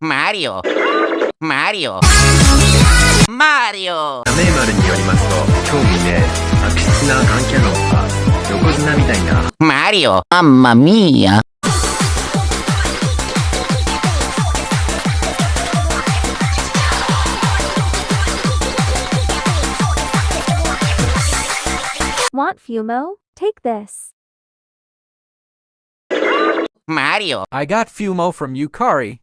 マリオマリオマリオダメーマルによりますと、今日未明、悪質なガンキャノンが横綱みたいな。マリオアンマミーヤ Want Fumo? Take this. Mario. I got Fumo from Yukari,